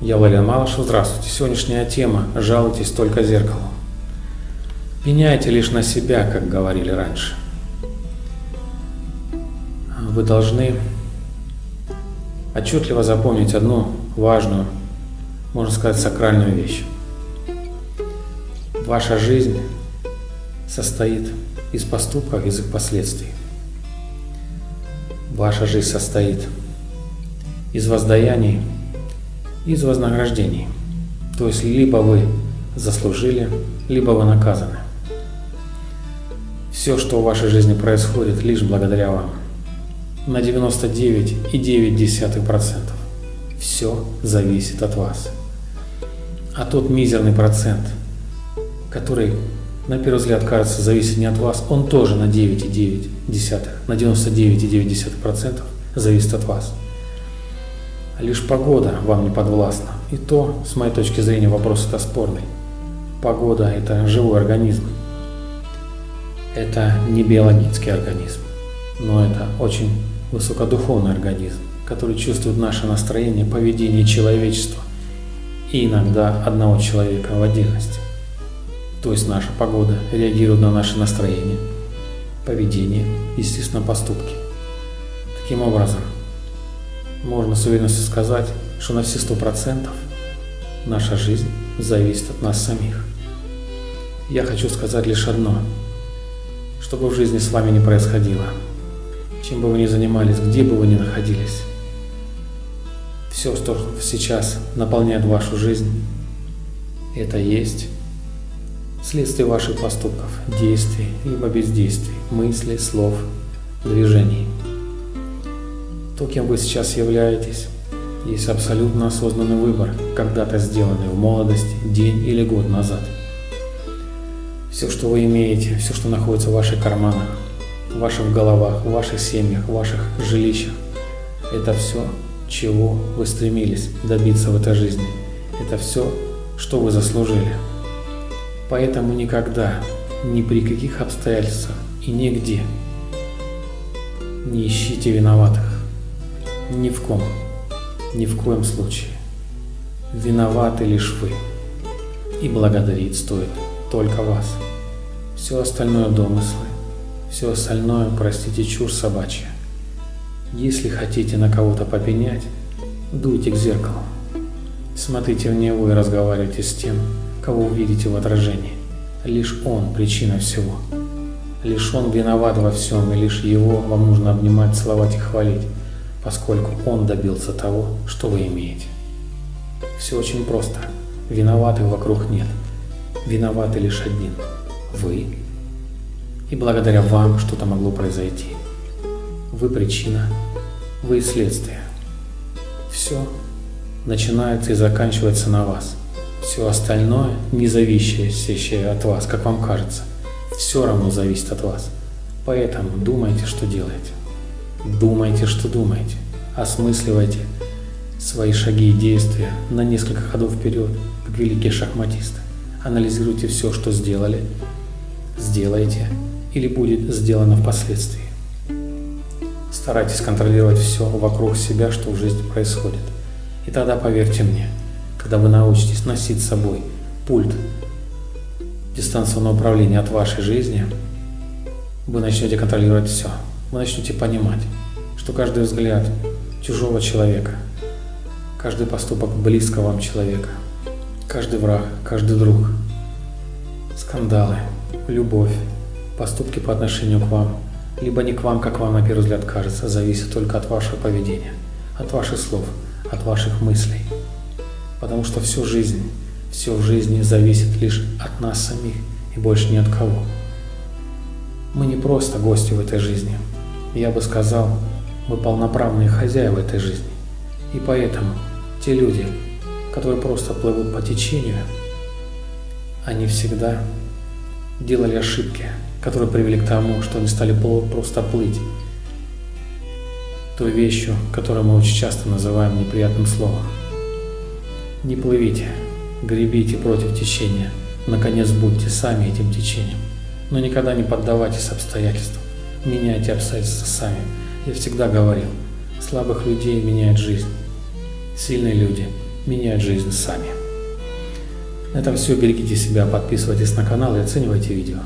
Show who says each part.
Speaker 1: Я Валерий Малышев. Здравствуйте. Сегодняшняя тема «Жалуйтесь только зеркалу». Меняйте лишь на себя, как говорили раньше. Вы должны отчетливо запомнить одну важную, можно сказать, сакральную вещь. Ваша жизнь состоит из поступков, из их последствий. Ваша жизнь состоит из воздаяний, из вознаграждений. То есть либо вы заслужили, либо вы наказаны. Все, что в вашей жизни происходит, лишь благодаря вам. На 99,9%. Все зависит от вас. А тот мизерный процент, который на первый взгляд кажется зависит не от вас, он тоже на 9,9, на 99,9% зависит от вас. Лишь погода вам не подвластна. И то, с моей точки зрения, вопрос это спорный. Погода – это живой организм. Это не биологический организм, но это очень высокодуховный организм, который чувствует наше настроение, поведение человечества и иногда одного человека в отдельности. То есть наша погода реагирует на наше настроение, поведение, естественно, поступки. Таким образом, можно с уверенностью сказать, что на все сто процентов наша жизнь зависит от нас самих. Я хочу сказать лишь одно. Что бы в жизни с вами ни происходило, чем бы вы ни занимались, где бы вы ни находились, все, что сейчас наполняет вашу жизнь, это есть следствие ваших поступков, действий, либо бездействий, мыслей, слов, движений. То, кем вы сейчас являетесь, есть абсолютно осознанный выбор, когда-то сделанный в молодости, день или год назад. Все, что вы имеете, все, что находится в ваших карманах, в ваших головах, в ваших семьях, в ваших жилищах, это все, чего вы стремились добиться в этой жизни. Это все, что вы заслужили. Поэтому никогда, ни при каких обстоятельствах и нигде не ищите виноватых. Ни в ком, ни в коем случае. Виноваты лишь вы. И благодарить стоит только вас. Все остальное домыслы, все остальное, простите, чушь собачья. Если хотите на кого-то попенять, дуйте к зеркалу. Смотрите в него и разговаривайте с тем, кого увидите в отражении. Лишь он причина всего. Лишь он виноват во всем, и лишь его вам нужно обнимать, целовать и хвалить поскольку он добился того, что вы имеете. Все очень просто. Виноватых вокруг нет. Виноваты лишь один – вы. И благодаря вам что-то могло произойти. Вы причина, вы следствие. Все начинается и заканчивается на вас. Все остальное, не зависящее от вас, как вам кажется, все равно зависит от вас. Поэтому думайте, что делаете. Думайте, что думаете. Осмысливайте свои шаги и действия на несколько ходов вперед, как великие шахматисты. Анализируйте все, что сделали, сделайте или будет сделано впоследствии. Старайтесь контролировать все вокруг себя, что в жизни происходит. И тогда, поверьте мне, когда вы научитесь носить с собой пульт дистанционного управления от вашей жизни, вы начнете контролировать все вы начнете понимать, что каждый взгляд чужого человека, каждый поступок близкого вам человека, каждый враг, каждый друг, скандалы, любовь, поступки по отношению к вам, либо не к вам, как вам на первый взгляд кажется, зависит только от вашего поведения, от ваших слов, от ваших мыслей. Потому что всю жизнь, все в жизни зависит лишь от нас самих и больше ни от кого. Мы не просто гости в этой жизни, я бы сказал, мы полноправные хозяева этой жизни. И поэтому те люди, которые просто плывут по течению, они всегда делали ошибки, которые привели к тому, что они стали просто плыть той вещью, которую мы очень часто называем неприятным словом. Не плывите, гребите против течения, наконец будьте сами этим течением, но никогда не поддавайтесь обстоятельствам. Меняйте обстоятельства сами. Я всегда говорил, слабых людей меняет жизнь. Сильные люди меняют жизнь сами. На этом все. Берегите себя, подписывайтесь на канал и оценивайте видео.